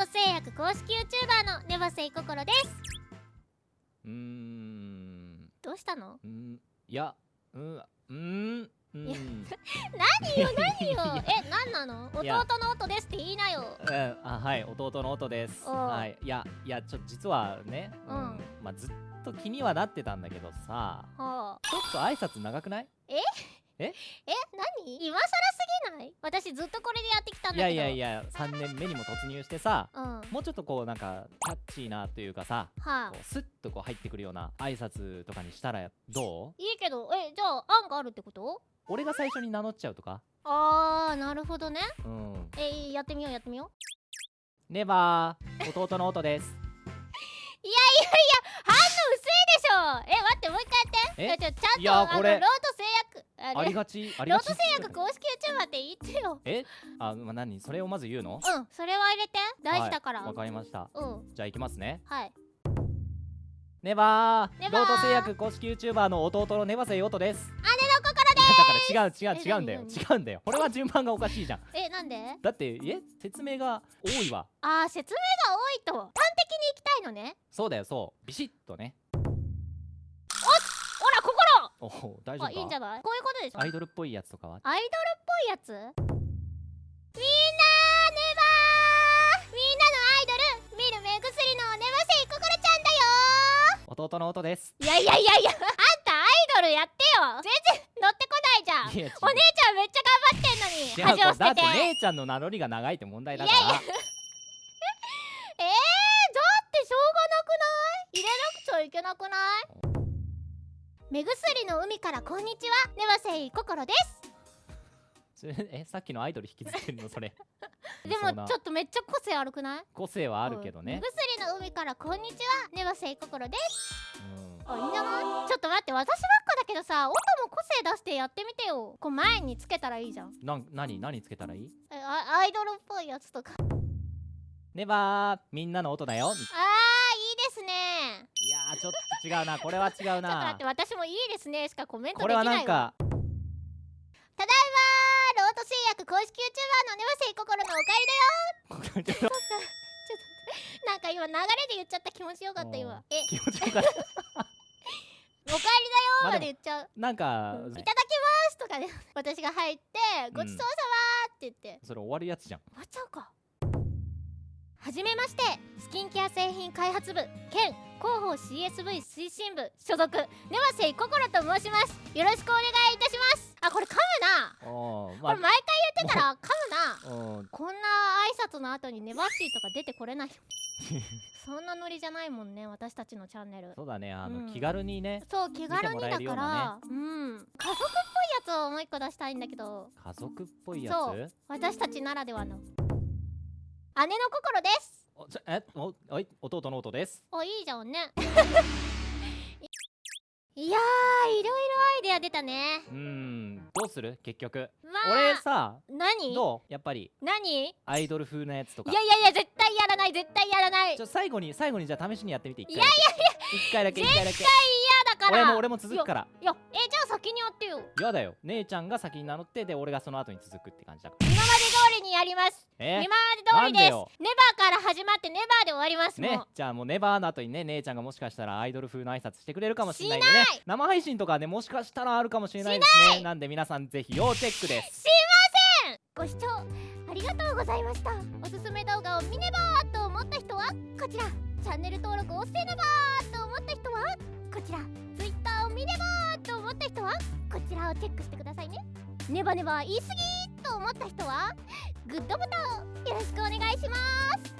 ト製薬公式 YouTuber のネバセイココロです。うーん。どうしたの？うん。いやうん。うーん。うん。いや何よ何よ。え何なの？弟の音ですって言いなよ。うん。あはい弟の音です。はい。いやいやちょ実はねうん。まあずっと気にはなってたんだけどさ。はあちょっと挨拶長くない？え？何？今更すぎない？私ずっとこれでやってきたんいだけど。やいやいや3年目にも突入してさうん。はもうちょっとこうなんかキャッチーなというかさあ。こうスッとこう入ってくるような挨拶とかにしたらどう？いいけどえじゃあ案があるってこと？俺が最初に名乗っちゃうとか。あーなるほどね。うん。えやってみようやってみよう。ネバー弟の音です。いやいやいや反応薄いでしょ！え待ってもう一回やって。え？ちゃんといやこれあのロート製薬あれ。ありがち。ありローがちト製薬公式 YouTuber って言ってよ。え？あ、まあ、何？それをまず言うの？うん。それは入れて。大事だから、はいわかりました。うん。じゃあ行きますね。はい。ネバー。ネバー。ロート製薬公式 YouTuber の弟のネバセイオトです。姉の心でいやだから違う違うえ違うんだよ。何？違うんだよ。これは順番がおかしいじゃん。えなんで？だってえ？説明が多いわ。あー説明が多いと。端的に行きたいのね。そうだよそう。ビシッとねおお大丈夫あいいんじゃない？こういうことでしょ？アイドルっぽいやつとかは？アイドルっぽいやつ？みんなネバーみんなのアイドル！見る目薬のネバセイココロちゃんだよ！弟の音です。いやいやいやいやあんたアイドルやってよ！全然乗ってこないじゃん！お姉ちゃんめっちゃ頑張ってんのに恥を捨てて。だって姉ちゃんの名乗りが長いって問題だからいやいやえー、だってしょうがなくない？入れなくちゃいけなくない？目薬の海からこんにちは。ネバセイココロです。えさっきのアイドル引きずってるのそれ。でもちょっとめっちゃ個性悪くない？個性はあるけどね。目、薬の海からこんにちはネバセイココロです。うん。あいいんじゃな。いちょっと待って私ばっかだけどさ音も個性出してやってみてよ。こう前につけたらいいじゃん。なん何何つけたらいい？えあアイドルっぽいやつとか。ネバーみんなの音だよ。いいですね。いやーちょっと違うなこれは違うちょっと待なって私もいいですね。しかコメントこれはできないわ。なんか。ただいまロート製薬公式 YouTuber のネバセイココロのおかえりだよ。なんか今流れで言っちゃった気持ちよかった今。え気持ちよかった おかえりだよままあで言っちゃう。なんかいただきますとかで私が入ってごちそうさまって言って。それ終わるやつじゃん。終わっちゃうか。はじめまして。スキンケア製品開発部兼広報 CSV 推進部所属ネバセイココロと申します。よろしくお願いいたします。あこれ噛むな。おーこれ毎回言ってたら噛むな。うん。こんな挨拶の後にネバッシーとか出てこれない。よ そんなノリじゃないもんね私たちのチャンネル。そうだねあの、うん。気軽にねそう気軽にだかるようなら、うん。家族っぽいやつをもう一個出したいんだけど。家族っぽいやそうつ私たちならではの。姉の心ですおえおおい弟の音です。おいいじゃんね。いやーいろいろアイデア出たね。うーんどうする？結局。ま俺あさ何？どう？やっぱり。何？いアイドル風なやつとか。やいやいや絶対やらない絶対やらない。ちょ最後に最後にじゃあ試しにやってみて一回いやい一回だけ一回だけ。嫌だから。俺も俺も続くから。いやえじゃあ先にやってよ。嫌だよ。姉ちゃんが先に名乗ってで俺がその後に続くって感じだから。今まで通りにやります。え？今まで通りです。ネバーから始まってネバーで終わりますねじゃあもうネバーの後にね姉ちゃんがもしかしたらアイドル風の挨拶してくれるかもしれないんでね。しない。生配信とかねもしかしたらあるかもしれないですね。なんで皆さんぜひ要チェックです。すいません。ご視聴ありがとうございました。おすすめ動画を見ねばーと思った人はこちら。チャンネル登録をせねばーと思った人はこちら。Twitter を見ねばーと思った人はこちらをチェックしてくださいね。ネバネバ言い過ぎと思った人はグッドボタンをよろしくお願いします。